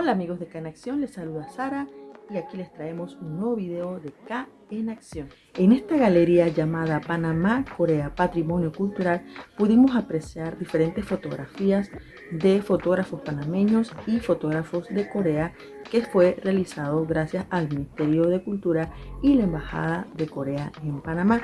Hola amigos de K en Acción, les saluda Sara y aquí les traemos un nuevo video de K en Acción. En esta galería llamada Panamá Corea Patrimonio Cultural pudimos apreciar diferentes fotografías de fotógrafos panameños y fotógrafos de Corea que fue realizado gracias al Ministerio de Cultura y la Embajada de Corea en Panamá.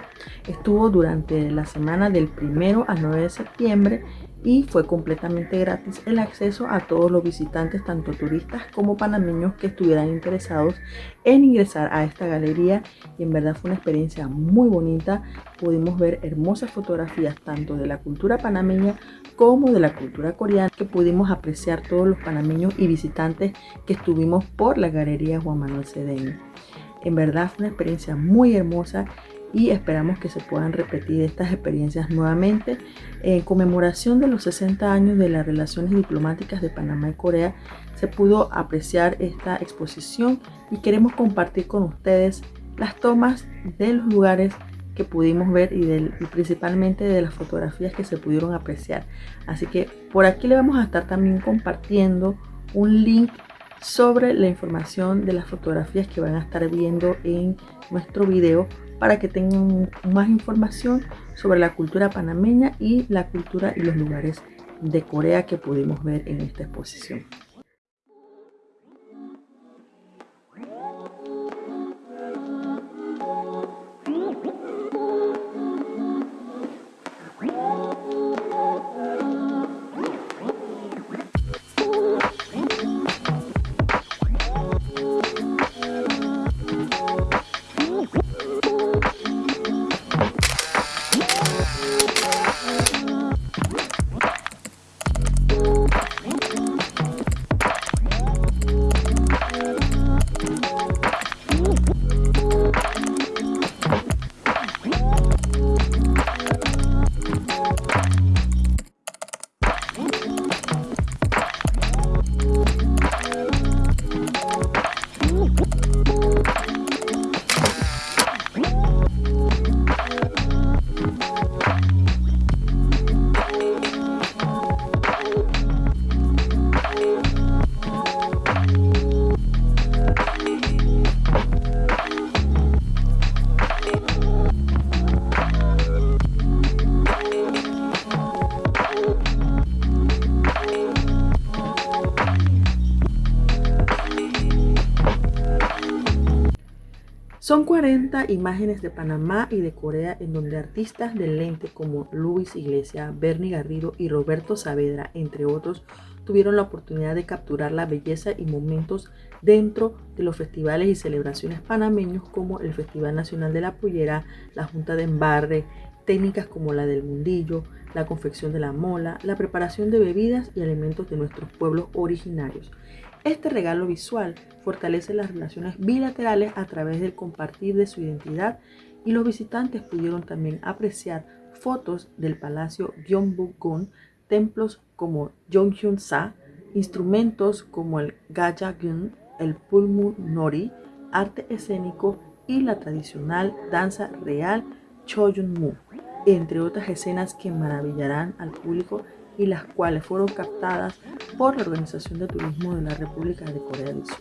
Estuvo durante la semana del 1 al 9 de septiembre y fue completamente gratis el acceso a todos los visitantes, tanto turistas como panameños que estuvieran interesados en ingresar a esta galería y en verdad fue una experiencia muy bonita. Pudimos ver hermosas fotografías tanto de la cultura panameña como de la cultura coreana que pudimos apreciar todos los panameños y visitantes que estuvimos por la galería Juan Manuel Cedeño. En verdad fue una experiencia muy hermosa y esperamos que se puedan repetir estas experiencias nuevamente. En conmemoración de los 60 años de las relaciones diplomáticas de Panamá y Corea, se pudo apreciar esta exposición y queremos compartir con ustedes las tomas de los lugares que pudimos ver y, y, principalmente de las fotografías que se pudieron apreciar. Así que por aquí le vamos a estar también compartiendo un link sobre la información de las fotografías que van a estar viendo en nuestro video para que tengan más información sobre la cultura panameña y la cultura y los lugares de Corea que pudimos ver en esta exposición. Bye. Son 40 imágenes de Panamá y de Corea en donde artistas del lente como Luis Iglesia, Bernie Garrido y Roberto Saavedra, entre otros, tuvieron la oportunidad de capturar la belleza y momentos dentro de los festivales y celebraciones panameños como el Festival Nacional de la Pollera, la Junta de Embarre, técnicas como la del mundillo, la confección de la mola, la preparación de bebidas y alimentos de nuestros pueblos originarios. Este regalo visual fortalece las relaciones bilaterales a través del compartir de su identidad y los visitantes pudieron también apreciar fotos del Palacio Gyeongbokgung, templos como Jonghyun-sa, instrumentos como el Gajagun, el Pulmu Nori, arte escénico y la tradicional danza real Choyunmu, entre otras escenas que maravillarán al público y las cuales fueron captadas por la Organización de Turismo de la República de Corea del Sur.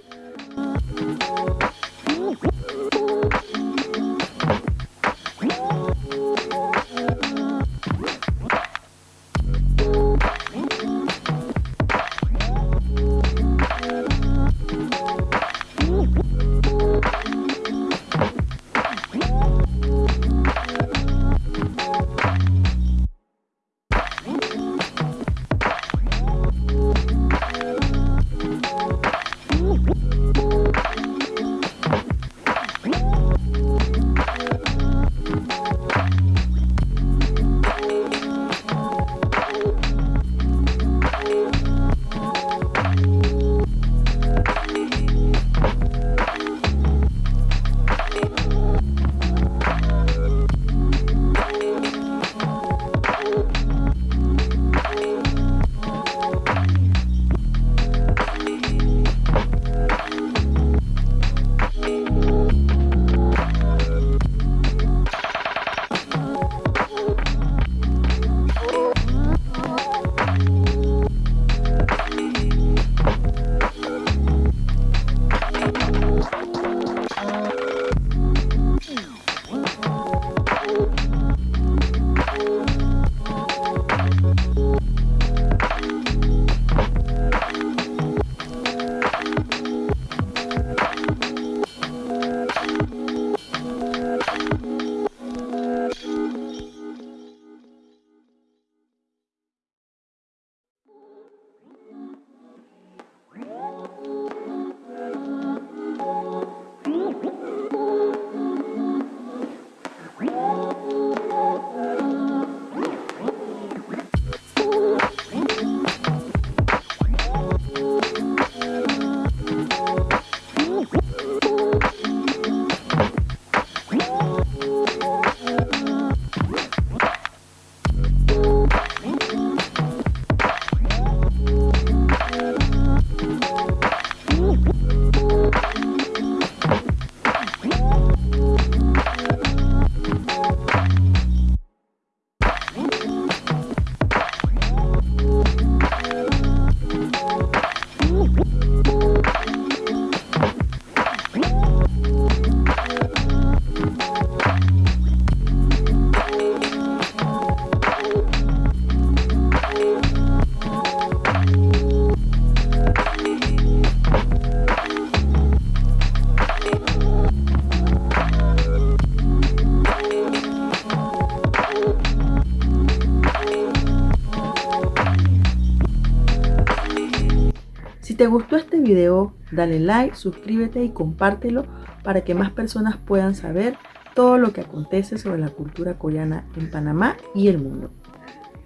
Si te gustó este video, dale like, suscríbete y compártelo para que más personas puedan saber todo lo que acontece sobre la cultura coreana en Panamá y el mundo.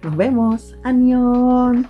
¡Nos vemos! ¡Añón!